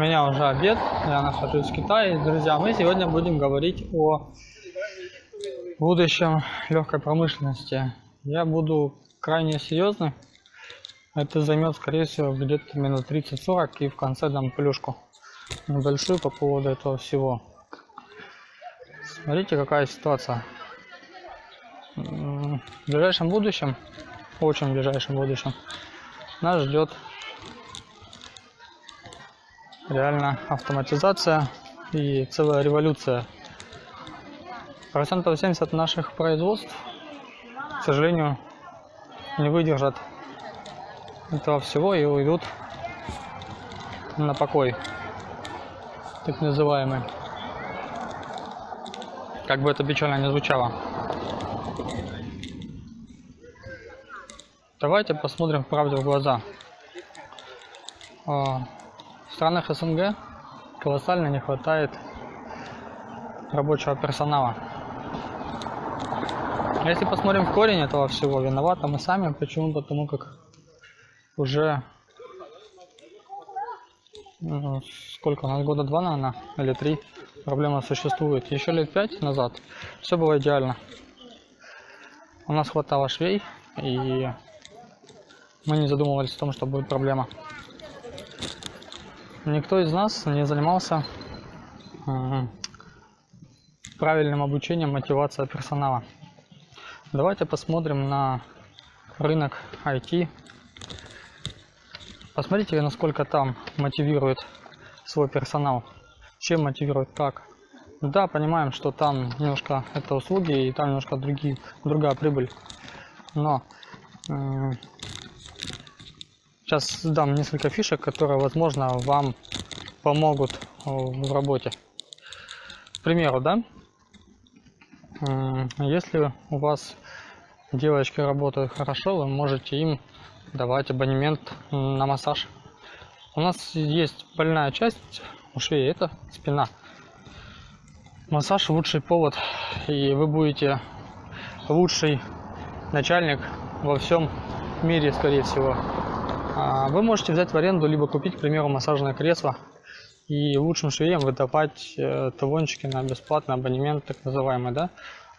Меня уже обед, я нахожусь в Китае. Друзья, мы сегодня будем говорить о будущем легкой промышленности. Я буду крайне серьезный. Это займет, скорее всего, где-то минут 30-40 и в конце дам плюшку небольшую по поводу этого всего. Смотрите, какая ситуация. В ближайшем будущем, очень ближайшем будущем, нас ждет реально автоматизация и целая революция. Процентов 70 наших производств, к сожалению, не выдержат этого всего и уйдут на покой, так называемый. Как бы это печально не звучало. Давайте посмотрим правде в глаза. А, странах СНГ колоссально не хватает рабочего персонала. Если посмотрим в корень этого всего, виноваты мы сами. Почему? Потому как уже ну, сколько у нас года два, наверное, или три проблема существует. Еще лет пять назад все было идеально. У нас хватало швей, и мы не задумывались о том, что будет проблема. Никто из нас не занимался правильным обучением, мотивацией персонала. Давайте посмотрим на рынок IT. Посмотрите, насколько там мотивирует свой персонал. Чем мотивирует, как. Да, понимаем, что там немножко это услуги и там немножко другие, другая прибыль. Но Сейчас дам несколько фишек, которые, возможно, вам помогут э, в работе. К примеру, да, если у вас девочки работают хорошо, вы можете им давать абонемент на массаж. У нас есть больная часть у шеи, это спина. Массаж лучший повод, и вы будете лучший начальник во всем мире, скорее всего. А, вы можете взять в аренду, либо купить, к примеру, массажное кресло и лучшим швеям выдавать э, талончики на бесплатный абонемент, так называемый, да.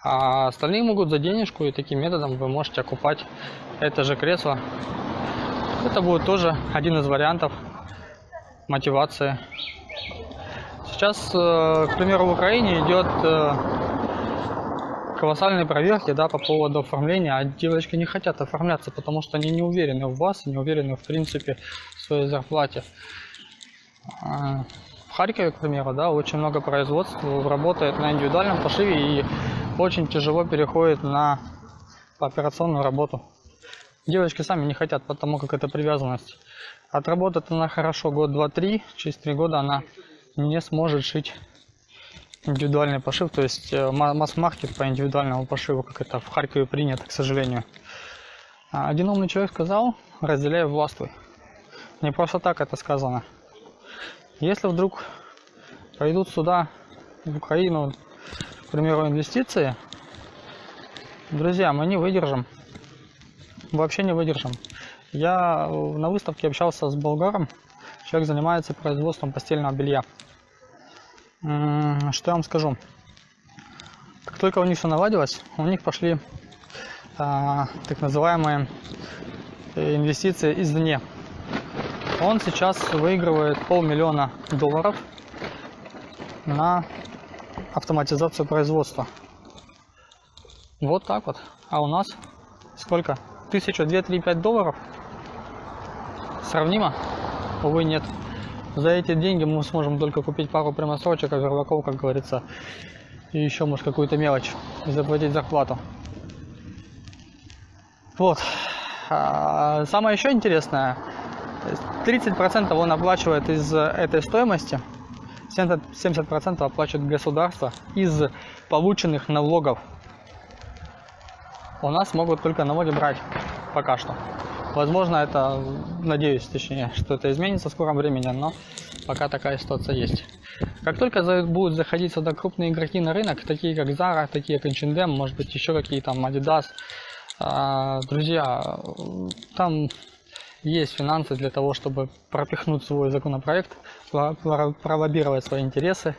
А остальные могут за денежку, и таким методом вы можете окупать это же кресло. Это будет тоже один из вариантов мотивации. Сейчас, э, к примеру, в Украине идет колоссальные проверки, да, по поводу оформления, а девочки не хотят оформляться, потому что они не уверены в вас, не уверены, в принципе, в своей зарплате. А, в Харькове, к примеру, да, очень много производств работает на индивидуальном пошиве и очень тяжело переходит на операционную работу. Девочки сами не хотят, потому как это привязанность. Отработает она хорошо год, два, три, через три года она не сможет шить индивидуальный пошив, то есть э, масс-маркет по индивидуальному пошиву, как это в Харькове принято, к сожалению. А один умный человек сказал, разделяй властвуй. Не просто так это сказано. Если вдруг пойдут сюда, в Украину, к примеру, инвестиции, друзья, мы не выдержим. Вообще не выдержим. Я на выставке общался с болгаром. Человек занимается производством постельного белья. Что я вам скажу? Как только у них все наладилось, у них пошли а, так называемые инвестиции извне. Он сейчас выигрывает полмиллиона долларов на автоматизацию производства. Вот так вот. А у нас сколько? Тысяча, две, три, пять долларов? Сравнимо? Увы, нет. За эти деньги мы сможем только купить пару прямосрочек, горлаков, как говорится, и еще, может, какую-то мелочь, и заплатить зарплату. Вот. А, самое еще интересное, 30% он оплачивает из этой стоимости, 70% оплачивает государство из полученных налогов. У нас могут только налоги брать пока что. Возможно, это, надеюсь, точнее, что это изменится в скором времени, но пока такая ситуация есть. Как только будут заходить сюда крупные игроки на рынок, такие как Zara, такие как H&M, может быть, еще какие там Adidas, а, друзья, там есть финансы для того, чтобы пропихнуть свой законопроект, пролоббировать свои интересы.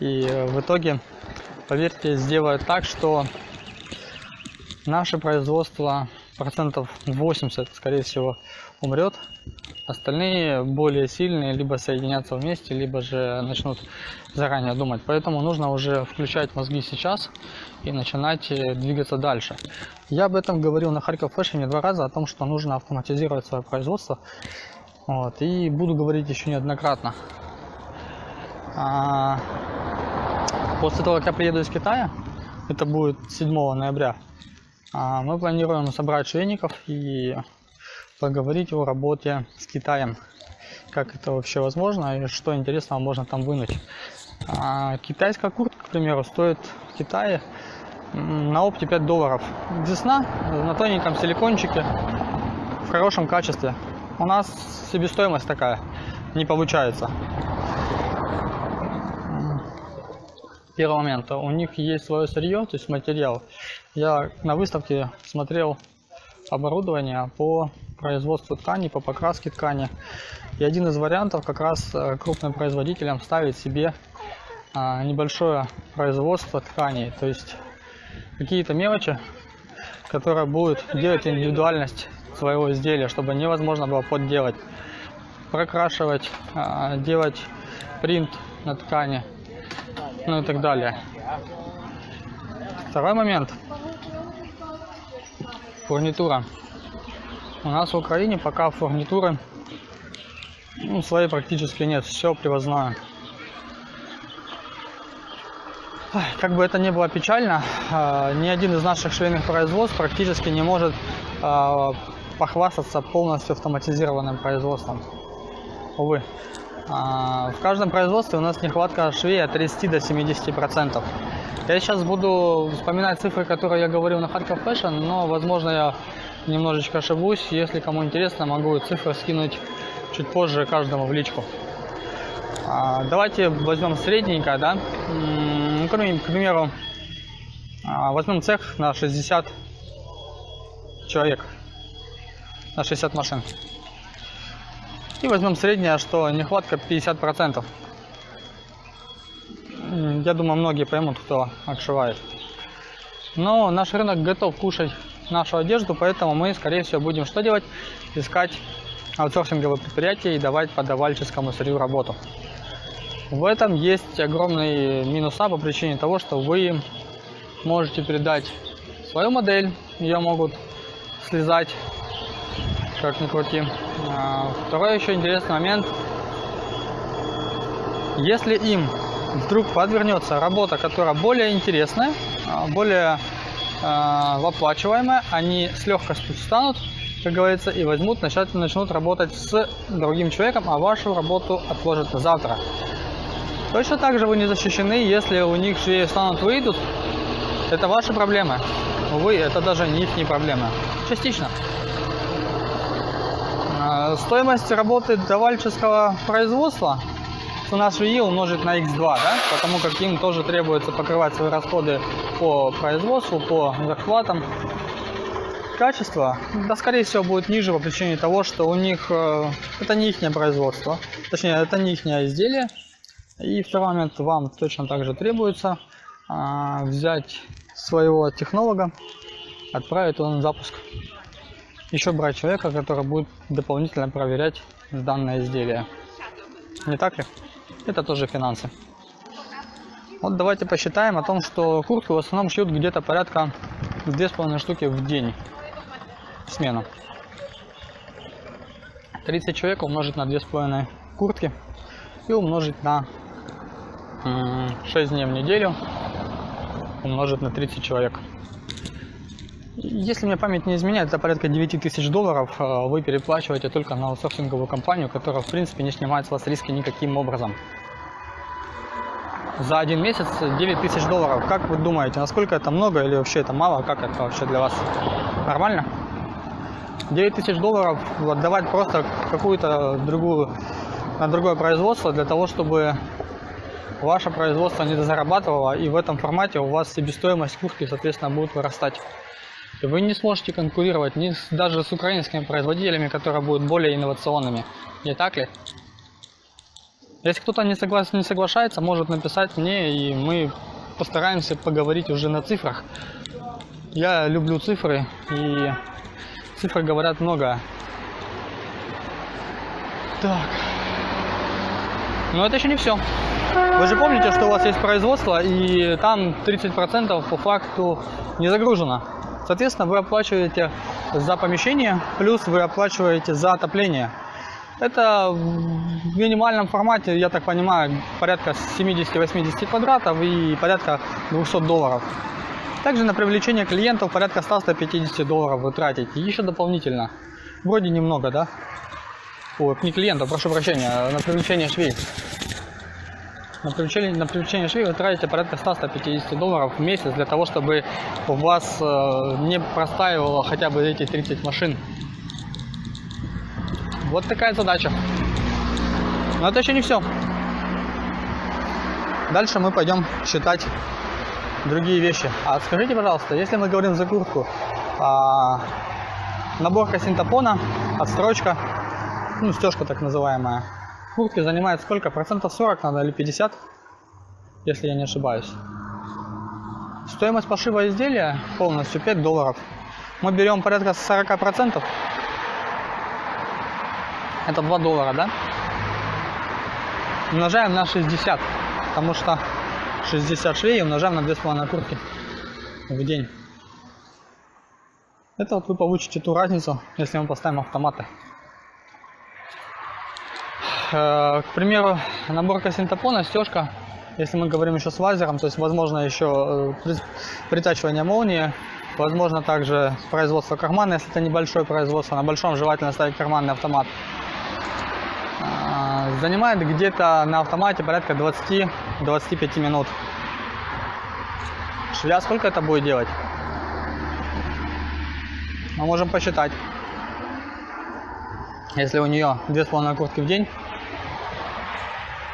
И в итоге, поверьте, сделают так, что наше производство процентов 80, скорее всего, умрет. Остальные более сильные либо соединятся вместе, либо же начнут заранее думать. Поэтому нужно уже включать мозги сейчас и начинать э, двигаться дальше. Я об этом говорил на Харьков Фэшне два раза, о том, что нужно автоматизировать свое производство. Вот, и буду говорить еще неоднократно. А, после того, как я приеду из Китая, это будет 7 ноября, мы планируем собрать швейников и поговорить о работе с Китаем. Как это вообще возможно и что интересного можно там вынуть. А, китайская куртка, к примеру, стоит в Китае на опте 5 долларов. Десна на тоненьком силикончике в хорошем качестве. У нас себестоимость такая не получается. Первый момент. У них есть свое сырье, то есть материал. Я на выставке смотрел оборудование по производству ткани, по покраске ткани. И один из вариантов как раз э, крупным производителям ставить себе а, небольшое производство тканей. То есть какие-то мелочи, которые будут делать индивидуальность своего изделия, чтобы невозможно было подделать. Прокрашивать, а, делать принт на ткани, ну и так далее. Второй момент – фурнитура. У нас в Украине пока фурнитуры ну, своей практически нет, все привозное. Как бы это ни было печально, а, ни один из наших швейных производств практически не может а, похвастаться полностью автоматизированным производством. Увы. А, в каждом производстве у нас нехватка швей от 30 до 70 процентов. Я сейчас буду вспоминать цифры, которые я говорил на Харьков Fashion, но, возможно, я немножечко ошибусь. Если кому интересно, могу цифры скинуть чуть позже каждому в личку. А, давайте возьмем средненькое, да. Ну, к примеру, а, возьмем цех на 60 человек, на 60 машин. И возьмем среднее, что нехватка 50%. Я думаю, многие поймут, кто отшивает. Но наш рынок готов кушать нашу одежду, поэтому мы, скорее всего, будем что делать? Искать аутсорсинговые предприятия и давать подавальческому сырью работу. В этом есть огромный минуса по причине того, что вы можете передать свою модель, ее могут слезать, как ни крути. А, второй еще интересный момент. Если им вдруг подвернется работа, которая более интересная, а, более э, оплачиваемая, они с легкостью встанут, как говорится, и возьмут, начнут, начнут работать с другим человеком, а вашу работу отложат на завтра. Точно так же вы не защищены, если у них швеи станут выйдут, это ваши проблемы. Увы, это даже не их не проблемы. Частично. Стоимость работы давальческого производства цена швеи умножить на x2, да, потому как им тоже требуется покрывать свои расходы по производству, по захватам. Качество, да, скорее всего, будет ниже по причине того, что у них э, это не их производство, точнее, это не их изделие. И второй момент, вам точно так же требуется э, взять своего технолога, отправить на запуск. Еще брать человека, который будет дополнительно проверять данное изделие. Не так ли? это тоже финансы. Вот давайте посчитаем о том, что куртку в основном шьют где-то порядка 2,5 штуки в день смену. 30 человек умножить на 2,5 куртки и умножить на 6 дней в неделю умножить на 30 человек. Если мне память не изменяет, это порядка 9 тысяч долларов э, вы переплачиваете только на аутсорсинговую компанию, которая в принципе не снимает с вас риски никаким образом. За один месяц 9 тысяч долларов. Как вы думаете, насколько это много или вообще это мало? Как это вообще для вас? Нормально? 9 тысяч долларов отдавать просто какую-то другую, на другое производство для того, чтобы ваше производство не зарабатывало и в этом формате у вас себестоимость куртки, соответственно, будет вырастать. Вы не сможете конкурировать ни с, даже с украинскими производителями, которые будут более инновационными. Не так ли? Если кто-то не, соглас... не соглашается, может написать мне, и мы постараемся поговорить уже на цифрах. Я люблю цифры, и цифры говорят много. Так. Но это еще не все. Вы же помните, что у вас есть производство, и там 30% по факту не загружено. Соответственно, вы оплачиваете за помещение, плюс вы оплачиваете за отопление. Это в минимальном формате, я так понимаю, порядка 70-80 квадратов и порядка 200 долларов. Также на привлечение клиентов порядка 100-150 долларов вы тратите. Еще дополнительно. Вроде немного, да? Ой, не клиентов, прошу прощения, на привлечение швей. На привлечение, на привлечение швей вы тратите порядка 100-150 долларов в месяц для того, чтобы у вас э, не простаивало хотя бы эти 30 машин. Вот такая задача. Но это еще не все. Дальше мы пойдем считать другие вещи. А скажите, пожалуйста, если мы говорим за куртку, а, наборка синтопона, отстрочка, ну, стежка так называемая, куртки занимает сколько? Процентов 40 надо или 50, если я не ошибаюсь. Стоимость пошива изделия полностью 5 долларов. Мы берем порядка 40 процентов. Это 2 доллара, да? Умножаем на 60, потому что 60 швей умножаем на 2,5 куртки в день. Это вот вы получите ту разницу, если мы поставим автоматы. Э, к примеру, наборка синтопона, стежка, если мы говорим еще с лазером, то есть возможно еще э, притачивание молнии, возможно также производство кармана, если это небольшое производство, на большом желательно ставить карманный автомат. Э, занимает где-то на автомате порядка 20-25 минут. Швея сколько это будет делать? Мы можем посчитать. Если у нее 2,5 куртки в день,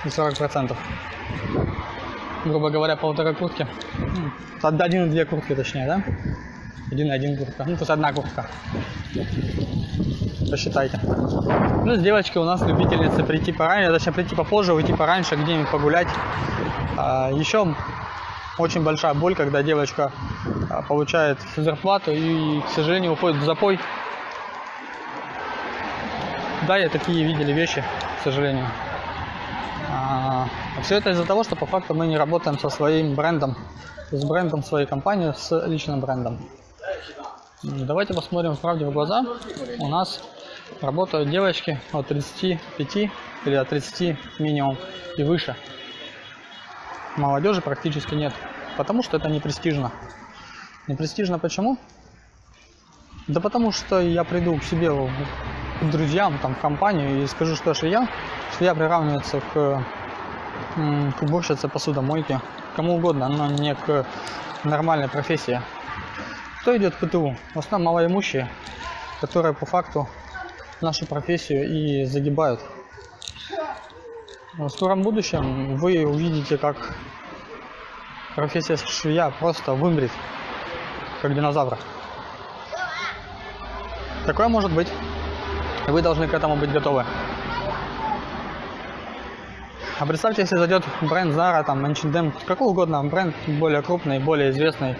и 40%. Грубо говоря, полтора куртки. Один и две куртки точнее, да? Один и один куртка. Ну, то есть одна куртка. Посчитайте. Ну, с девочкой у нас любительница прийти пораньше, точнее прийти попозже, уйти пораньше, где-нибудь погулять. А, еще очень большая боль, когда девочка а, получает зарплату и, к сожалению, уходит в запой. Да, я такие видели вещи, к сожалению. А, все это из-за того, что по факту мы не работаем со своим брендом, с брендом своей компании, с личным брендом. Давайте посмотрим правде в глаза. У нас работают девочки от 35 или от 30 минимум и выше. Молодежи практически нет, потому что это не престижно. Не престижно почему? Да потому что я приду к себе к друзьям, там, в компанию и скажу, что швея, швея приравнивается к, к уборщице посудомойки, кому угодно, но не к нормальной профессии. Кто идет в ПТУ? В основном малоимущие, которые по факту нашу профессию и загибают. В скором будущем вы увидите, как профессия швея просто вымрет, как динозавр. Такое может быть. Вы должны к этому быть готовы. А представьте, если зайдет бренд Zara, там, H&M, какой угодно бренд, более крупный, более известный,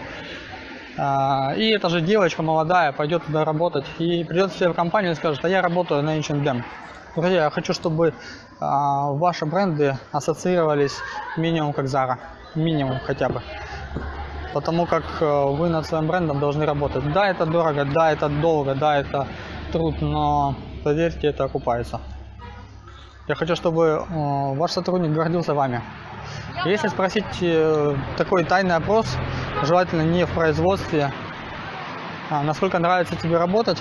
а, и эта же девочка молодая пойдет туда работать и придет себе в компанию и скажет, а я работаю на H&M. Друзья, я хочу, чтобы а, ваши бренды ассоциировались минимум как Zara, минимум хотя бы. Потому как э, вы над своим брендом должны работать. Да, это дорого, да, это долго, да, это труд, но поверьте, это окупается. Я хочу, чтобы э, ваш сотрудник гордился вами. Если спросить э, такой тайный опрос, желательно не в производстве, а насколько нравится тебе работать,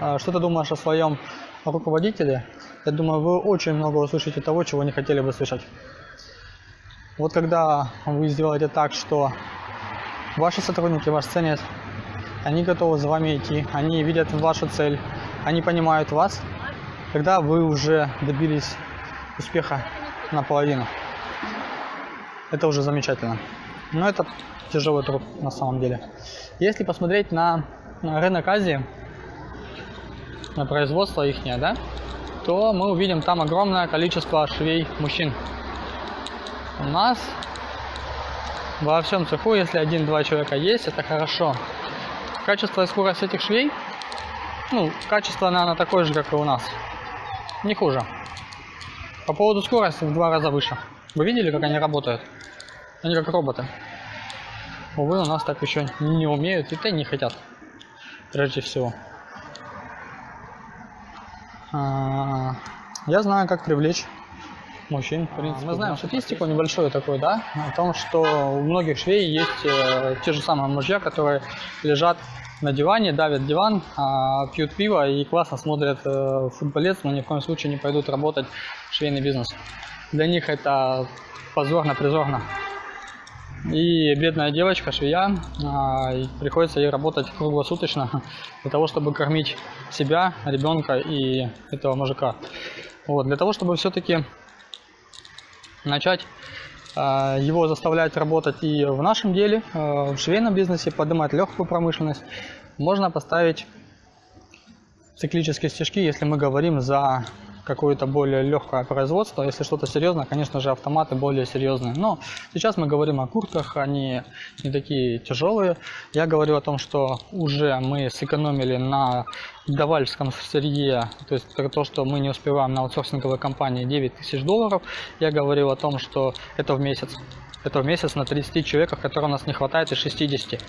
а что ты думаешь о своем руководителе, я думаю, вы очень много услышите того, чего не хотели бы слышать. Вот когда вы сделаете так, что ваши сотрудники вас ценят, они готовы за вами идти, они видят вашу цель, они понимают вас, когда вы уже добились успеха наполовину. Это уже замечательно. Но это тяжелый труд на самом деле. Если посмотреть на рынок Азии, на производство их, да, то мы увидим там огромное количество швей мужчин. У нас во всем цеху, если один-два человека есть, это хорошо. Качество и скорость этих швей, ну, качество, наверное, такое же, как и у нас. Не хуже. По поводу скорости в два раза выше. Вы видели, как они работают? Они как роботы. Увы, у нас так еще не умеют и то не хотят. Прежде всего. А, я знаю, как привлечь мужчин, в принципе. Мы знаем статистику небольшую такую, да, о том, что у многих швей есть э, те же самые мужья, которые лежат на диване, давят диван, а, пьют пиво и классно смотрят э, футболец, но ни в коем случае не пойдут работать в швейный бизнес. Для них это позорно, призорно. И бедная девочка, швея, а, приходится ей работать круглосуточно для того, чтобы кормить себя, ребенка и этого мужика. Вот, для того, чтобы все-таки начать его заставлять работать и в нашем деле, а, в швейном бизнесе, поднимать легкую промышленность, можно поставить циклические стежки, если мы говорим за какое-то более легкое производство. Если что-то серьезное, конечно же, автоматы более серьезные. Но сейчас мы говорим о куртках, они не такие тяжелые. Я говорю о том, что уже мы сэкономили на давальском сырье, то есть то, что мы не успеваем на аутсорсинговой компании 9 тысяч долларов. Я говорил о том, что это в месяц. Это в месяц на 30 человеках, которых у нас не хватает из 60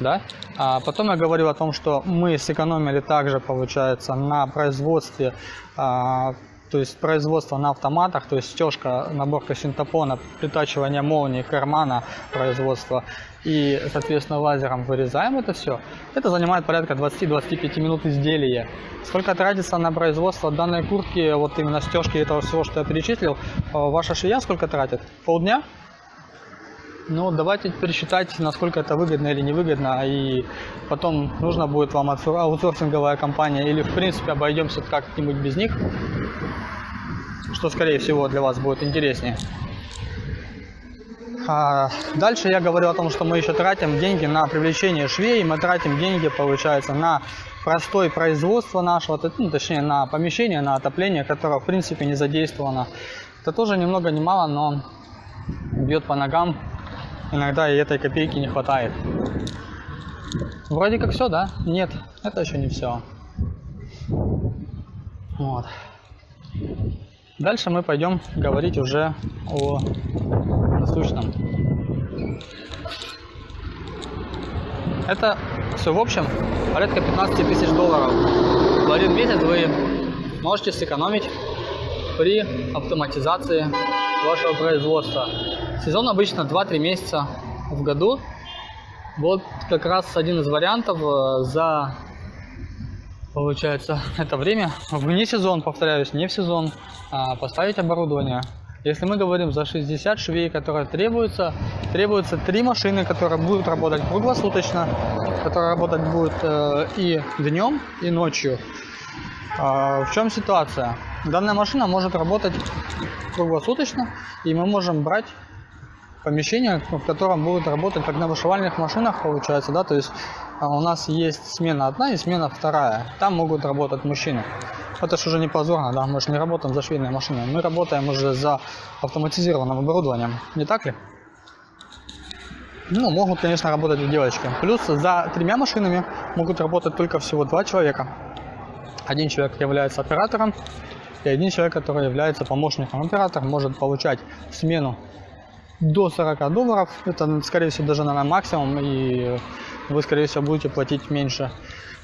да. А потом я говорил о том, что мы сэкономили также, получается, на производстве, а, то есть производство на автоматах, то есть стежка, наборка синтопона, притачивание молнии, кармана производства и, соответственно, лазером вырезаем это все. Это занимает порядка 20-25 минут изделия. Сколько тратится на производство данной куртки, вот именно стежки этого всего, что я перечислил, а, ваша швея сколько тратит? Полдня? Ну, давайте теперь считать, насколько это выгодно или невыгодно, и потом нужно будет вам аутсорсинговая компания, или в принципе обойдемся как-нибудь без них, что скорее всего для вас будет интереснее. А дальше я говорю о том, что мы еще тратим деньги на привлечение швей, мы тратим деньги, получается, на простое производство нашего, ну, точнее на помещение, на отопление, которое в принципе не задействовано. Это тоже ни много ни мало, но бьет по ногам иногда и этой копейки не хватает. Вроде как все, да? Нет, это еще не все. Вот. Дальше мы пойдем говорить уже о насущном. Это все в общем порядка 15 тысяч долларов. В один месяц вы можете сэкономить при автоматизации вашего производства. Сезон обычно 2-3 месяца в году. Вот как раз один из вариантов э, за, получается, это время, вне сезон, повторяюсь, не в сезон, а поставить оборудование. Если мы говорим за 60 швей, которые требуются, требуется 3 машины, которые будут работать круглосуточно, которые работать будут э, и днем, и ночью. А, в чем ситуация? Данная машина может работать круглосуточно, и мы можем брать помещение, в котором будут работать как на вышивальных машинах, получается, да, то есть а, у нас есть смена одна и смена вторая, там могут работать мужчины. Это же уже не позорно, да, мы же не работаем за швейной машиной, мы работаем уже за автоматизированным оборудованием, не так ли? Ну, могут, конечно, работать и девочки. Плюс за тремя машинами могут работать только всего два человека. Один человек является оператором, и один человек, который является помощником оператора, может получать смену до 40 долларов. Это, скорее всего, даже, наверное, максимум, и вы, скорее всего, будете платить меньше.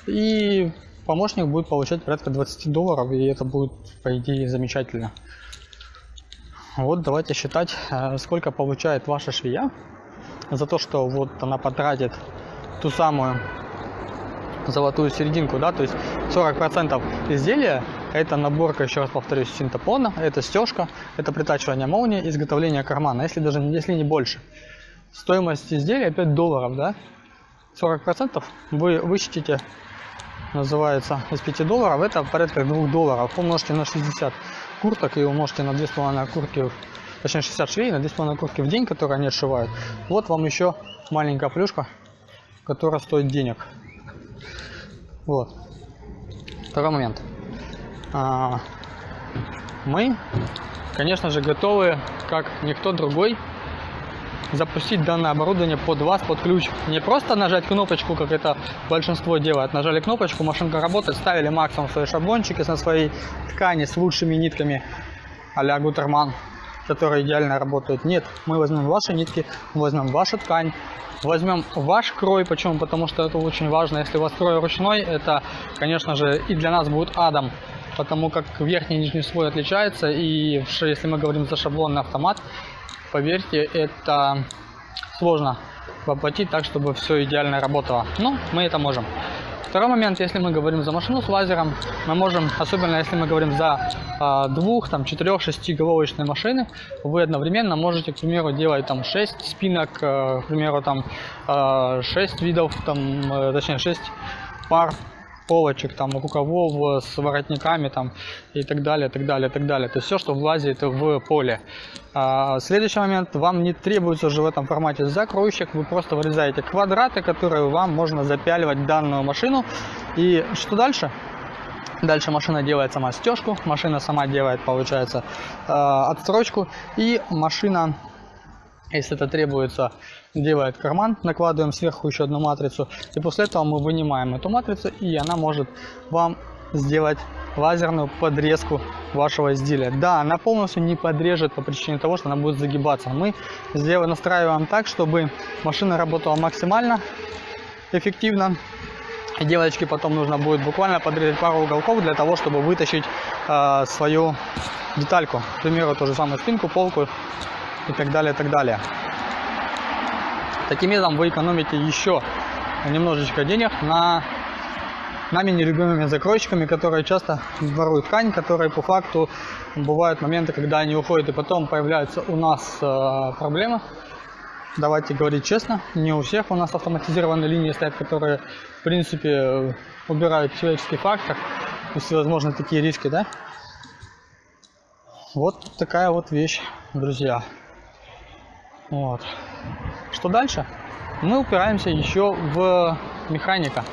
И помощник будет получать порядка 20 долларов, и это будет, по идее, замечательно. Вот давайте считать, э, сколько получает ваша швея за то, что вот она потратит ту самую золотую серединку, да, то есть 40% изделия это наборка, еще раз повторюсь, синтопона, это стежка, это притачивание молнии, изготовление кармана, если даже если не больше. Стоимость изделия 5 долларов, да? 40% вы вычтите, называется, из 5 долларов, это порядка 2 долларов. Умножьте на 60 курток и умножьте на 2,5 куртки, точнее 60 швей на 2,5 куртки в день, которые они отшивают. Вот вам еще маленькая плюшка, которая стоит денег. Вот. Второй момент. А, мы, конечно же, готовы, как никто другой, запустить данное оборудование под вас, под ключ. Не просто нажать кнопочку, как это большинство делает. Нажали кнопочку, машинка работает, ставили максимум свои шаблончики на своей ткани с лучшими нитками а-ля Гутерман, которые идеально работают. Нет, мы возьмем ваши нитки, возьмем вашу ткань, возьмем ваш крой. Почему? Потому что это очень важно. Если у вас крой ручной, это, конечно же, и для нас будет адом потому как верхний и нижний слой отличается, и если мы говорим за шаблонный автомат, поверьте, это сложно воплотить так, чтобы все идеально работало. Но мы это можем. Второй момент, если мы говорим за машину с лазером, мы можем, особенно если мы говорим за э, двух, там, четырех, шестиголовочные машины, вы одновременно можете, к примеру, делать там 6 спинок, э, к примеру, там э, 6 видов, там, э, точнее 6 пар полочек, там, рукавов с воротниками там, и так далее, так далее, так далее. То есть все, что влазит в поле. А, следующий момент, вам не требуется уже в этом формате закройщик, вы просто вырезаете квадраты, которые вам можно запяливать данную машину. И что дальше? Дальше машина делает сама стежку, машина сама делает, получается, отстрочку, и машина если это требуется, делает карман, накладываем сверху еще одну матрицу. И после этого мы вынимаем эту матрицу, и она может вам сделать лазерную подрезку вашего изделия. Да, она полностью не подрежет по причине того, что она будет загибаться. Мы сделаем, настраиваем так, чтобы машина работала максимально эффективно. И девочке потом нужно будет буквально подрезать пару уголков для того, чтобы вытащить э, свою детальку. К примеру, ту же самую спинку, полку и так далее, и так далее. Таким образом вы экономите еще немножечко денег на нами нелюбимыми закройщиками, которые часто воруют ткань, которые по факту бывают моменты, когда они уходят и потом появляются у нас э, проблемы. Давайте говорить честно, не у всех у нас автоматизированные линии стоят, которые в принципе убирают человеческий фактор и всевозможные такие риски, да? Вот такая вот вещь, друзья. Вот. Что дальше? Мы упираемся еще в механика.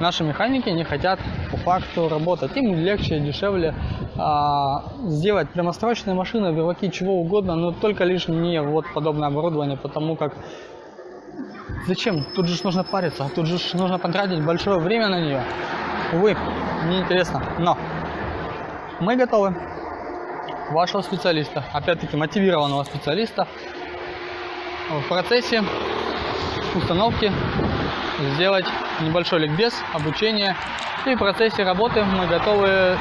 Наши механики не хотят по факту работать. Им легче, дешевле а, сделать прямострочные машины, биваки, чего угодно, но только лишь не вот подобное оборудование, потому как зачем? Тут же нужно париться, тут же нужно потратить большое время на нее. Увы, неинтересно. Но мы готовы вашего специалиста, опять-таки мотивированного специалиста, в процессе установки сделать небольшой ликбез, обучение. И в процессе работы мы готовы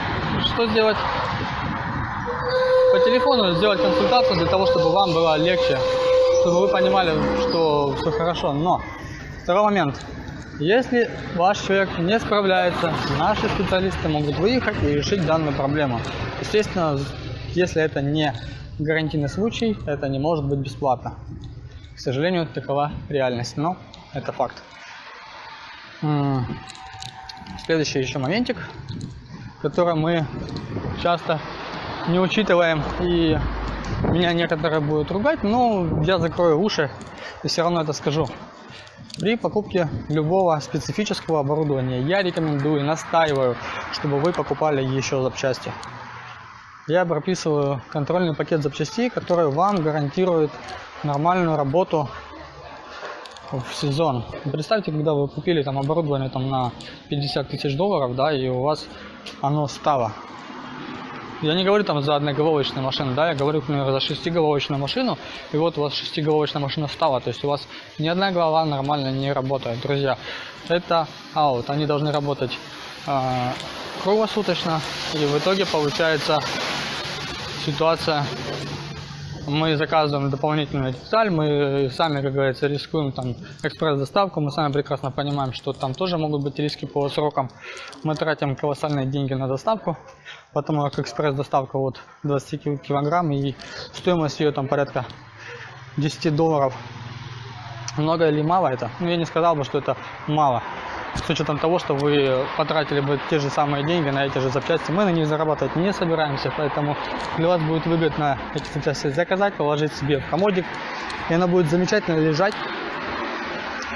что сделать? По телефону сделать консультацию для того, чтобы вам было легче, чтобы вы понимали, что все хорошо. Но второй момент. Если ваш человек не справляется, наши специалисты могут выехать и решить данную проблему. Естественно, если это не гарантийный случай, это не может быть бесплатно. К сожалению, такова реальность, но это факт. Следующий еще моментик, который мы часто не учитываем, и меня некоторые будут ругать, но я закрою уши и все равно это скажу. При покупке любого специфического оборудования я рекомендую, настаиваю, чтобы вы покупали еще запчасти я прописываю контрольный пакет запчастей, который вам гарантирует нормальную работу в сезон. Представьте, когда вы купили там оборудование там на 50 тысяч долларов, да, и у вас оно стало. Я не говорю там за одноголовочную машину, да, я говорю, например, за шестиголовочную машину, и вот у вас шестиголовочная машина стала, то есть у вас ни одна голова нормально не работает, друзья. Это аут, они должны работать э, круглосуточно, и в итоге получается ситуация, мы заказываем дополнительную деталь, мы сами, как говорится, рискуем там экспресс-доставку, мы сами прекрасно понимаем, что там тоже могут быть риски по срокам. Мы тратим колоссальные деньги на доставку, потому как экспресс-доставка вот 20 килограмм и стоимость ее там порядка 10 долларов. Много или мало это? Ну, я не сказал бы, что это мало с учетом того, что вы потратили бы те же самые деньги на эти же запчасти, мы на них зарабатывать не собираемся, поэтому для вас будет выгодно эти запчасти заказать, положить себе в комодик, и она будет замечательно лежать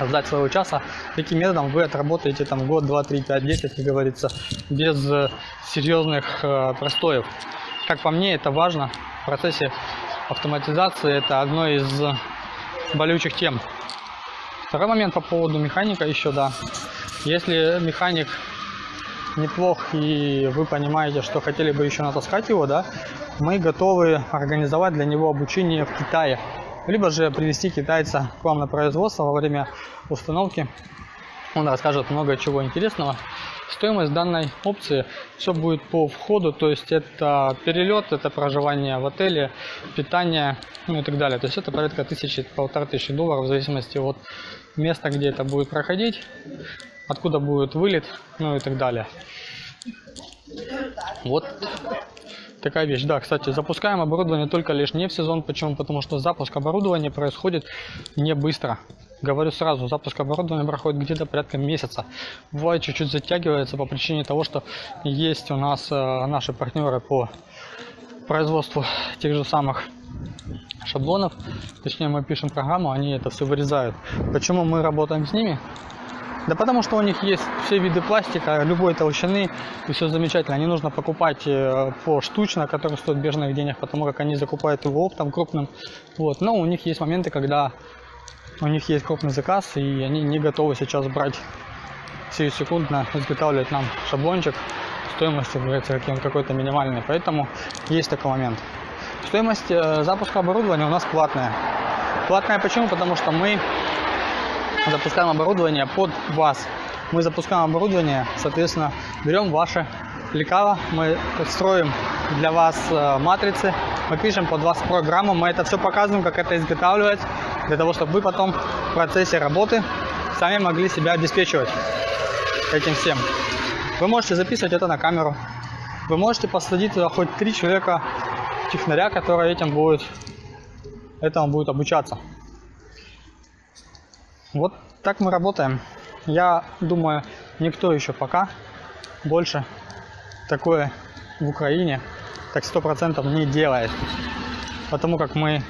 ждать своего часа. Таким методом вы отработаете там год, два, три, пять, десять, как говорится, без э, серьезных э, простоев. Как по мне, это важно в процессе автоматизации. Это одно из болючих тем. Второй момент по поводу механика еще, да. Если механик неплох и вы понимаете, что хотели бы еще натаскать его, да, мы готовы организовать для него обучение в Китае. Либо же привести китайца к вам на производство во время установки. Он расскажет много чего интересного. Стоимость данной опции все будет по входу, то есть это перелет, это проживание в отеле, питание, ну и так далее. То есть это порядка тысячи, полторы тысячи долларов в зависимости от места, где это будет проходить, откуда будет вылет, ну и так далее. Вот такая вещь. Да, кстати, запускаем оборудование только лишь не в сезон. Почему? Потому что запуск оборудования происходит не быстро. Говорю сразу, запуск оборудования проходит где-то порядка месяца. Бывает чуть-чуть затягивается по причине того, что есть у нас э, наши партнеры по производству тех же самых шаблонов. Точнее, мы пишем программу, они это все вырезают. Почему мы работаем с ними? Да потому что у них есть все виды пластика, любой толщины, и все замечательно. Не нужно покупать э, по штучно, который стоит бежных денег, потому как они закупают его оптом крупным. Вот. Но у них есть моменты, когда у них есть крупный заказ, и они не готовы сейчас брать секундно, изготавливать нам шаблончик стоимостью, говорится, какой-то минимальный. Поэтому есть такой момент. Стоимость э, запуска оборудования у нас платная. Платная почему? Потому что мы запускаем оборудование под вас. Мы запускаем оборудование, соответственно, берем ваше лекало, мы строим для вас э, матрицы, мы пишем под вас программу, мы это все показываем, как это изготавливать, для того, чтобы вы потом в процессе работы сами могли себя обеспечивать этим всем. Вы можете записывать это на камеру, вы можете посадить туда хоть три человека технаря, которые этим будет, этому будет обучаться. Вот так мы работаем. Я думаю, никто еще пока больше такое в Украине так сто процентов не делает. Потому как мы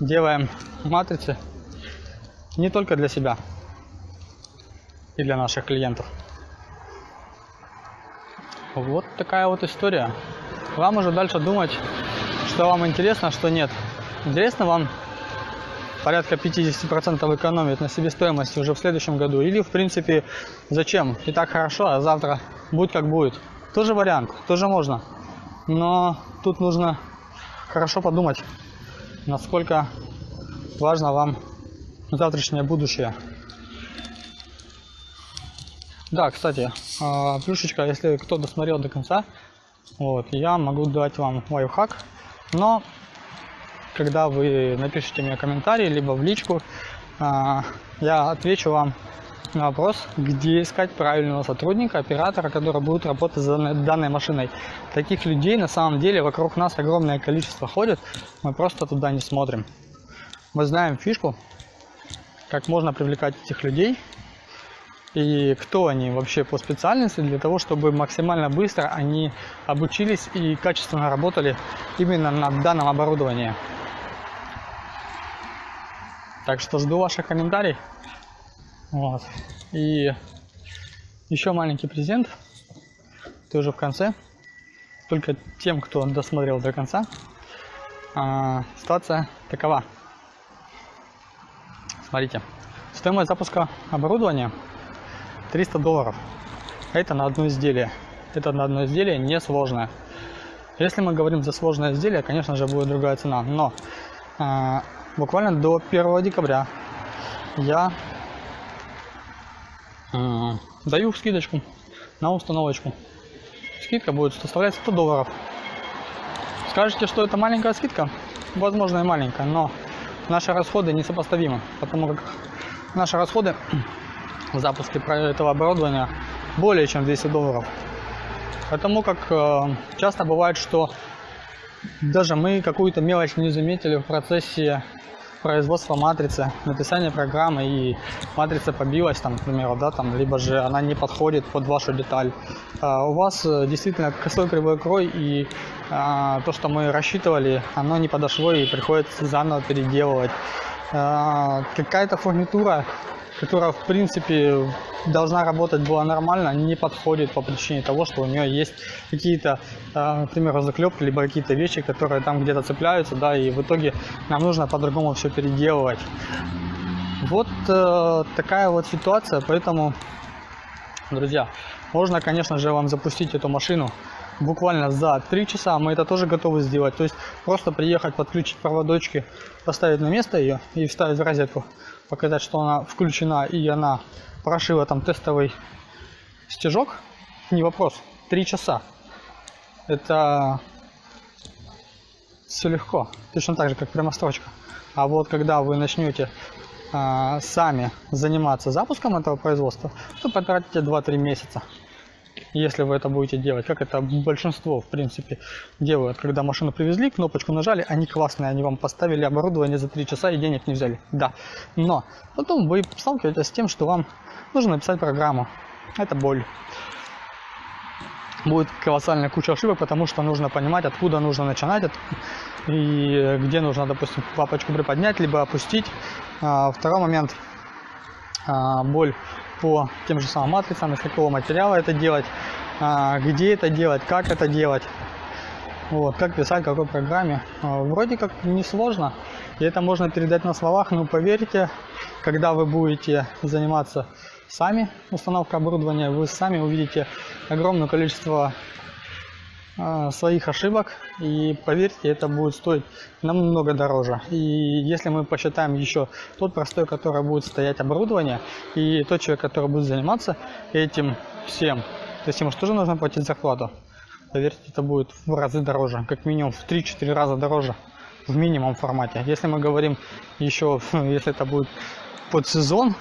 делаем матрицы не только для себя и для наших клиентов. Вот такая вот история. Вам уже дальше думать, что вам интересно, что нет. Интересно вам порядка 50% экономить на себестоимости уже в следующем году. Или, в принципе, зачем? И так хорошо, а завтра будет как будет. Тоже вариант, тоже можно. Но тут нужно хорошо подумать, насколько важно вам завтрашнее будущее. Да, кстати, а, плюшечка, если кто досмотрел до конца, вот, я могу дать вам лайфхак, но когда вы напишите мне комментарий, либо в личку, а, я отвечу вам на вопрос, где искать правильного сотрудника, оператора, который будет работать с данной машиной. Таких людей на самом деле вокруг нас огромное количество ходит, мы просто туда не смотрим. Мы знаем фишку, как можно привлекать этих людей и кто они вообще по специальности, для того, чтобы максимально быстро они обучились и качественно работали именно на данном оборудовании. Так что жду ваших комментариев. Вот. И еще маленький презент. Тоже в конце. Только тем, кто досмотрел до конца. А, ситуация такова. Смотрите. Стоимость запуска оборудования 300 долларов. Это на одно изделие. Это на одно изделие несложное. Если мы говорим за сложное изделие, конечно же, будет другая цена. Но а, буквально до 1 декабря я э, даю скидочку на установочку. Скидка будет составлять 100 долларов. Скажете, что это маленькая скидка? Возможно и маленькая, но наши расходы несопоставимы, потому как наши расходы в запуске этого оборудования более чем 200 долларов. Потому как э, часто бывает, что даже мы какую-то мелочь не заметили в процессе производства матрицы, написание программы и матрица побилась, там, к примеру, да, там, либо же она не подходит под вашу деталь. А у вас э, действительно косой кривой крой и а, то, что мы рассчитывали, оно не подошло и приходится заново переделывать. э, какая-то фурнитура, которая в принципе должна работать была нормально, не подходит по причине того, что у нее есть какие-то, э, например, заклепки, либо какие-то вещи, которые там где-то цепляются, да, и в итоге нам нужно по-другому все переделывать. Вот э, такая вот ситуация, поэтому, друзья, можно, конечно же, вам запустить эту машину буквально за 3 часа. Мы это тоже готовы сделать. То есть просто приехать, подключить проводочки, поставить на место ее и вставить в розетку, показать, что она включена и она прошила там тестовый стежок. Не вопрос. 3 часа. Это все легко. Точно так же, как прямострочка. А вот когда вы начнете а, сами заниматься запуском этого производства, то потратите 2-3 месяца. Если вы это будете делать, как это большинство, в принципе, делают, когда машину привезли, кнопочку нажали, они классные, они вам поставили оборудование за 3 часа и денег не взяли. Да, но потом вы сталкиваетесь с тем, что вам нужно написать программу. Это боль будет колоссальная куча ошибок, потому что нужно понимать, откуда нужно начинать и где нужно, допустим, папочку приподнять, либо опустить. А, второй момент, а, боль по тем же самым матрицам, из какого материала это делать, а, где это делать, как это делать. Вот, как писать, какой программе. Вроде как несложно, и это можно передать на словах, но поверьте, когда вы будете заниматься сами установкой оборудования, вы сами увидите огромное количество своих ошибок. И поверьте это будет стоить намного дороже. И если мы посчитаем еще тот простой который будет стоять оборудование и тот человек который будет заниматься этим всем то есть ему тоже нужно платить зарплату. Поверьте это будет в разы дороже как минимум в 3-4 раза дороже в минимум формате. Если мы говорим еще если это будет под сезон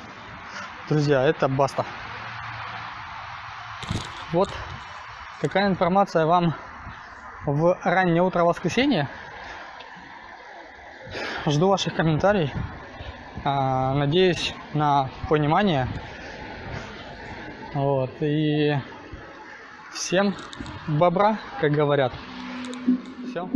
друзья это баста. Вот. Какая информация вам в раннее утро воскресенья. Жду ваших комментариев. А, надеюсь на понимание. Вот и всем бобра как говорят. Все